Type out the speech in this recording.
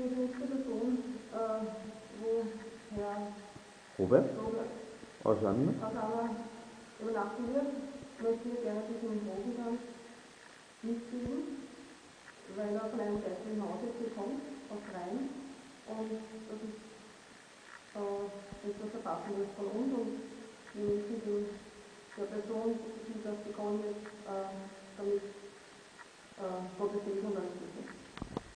Für die nächste Person, äh, wo Herr Robert aus Anna. aus Anna übernachten wird, möchte ich gerne diesen Rosentanz mitgeben, weil er von einem geistigen Haus jetzt hier kommt, aus Rhein. Und das ist äh, etwas Verpassendes von uns und wir müssen den, der Person, die das bekommen hat, äh, damit äh, protestieren und alles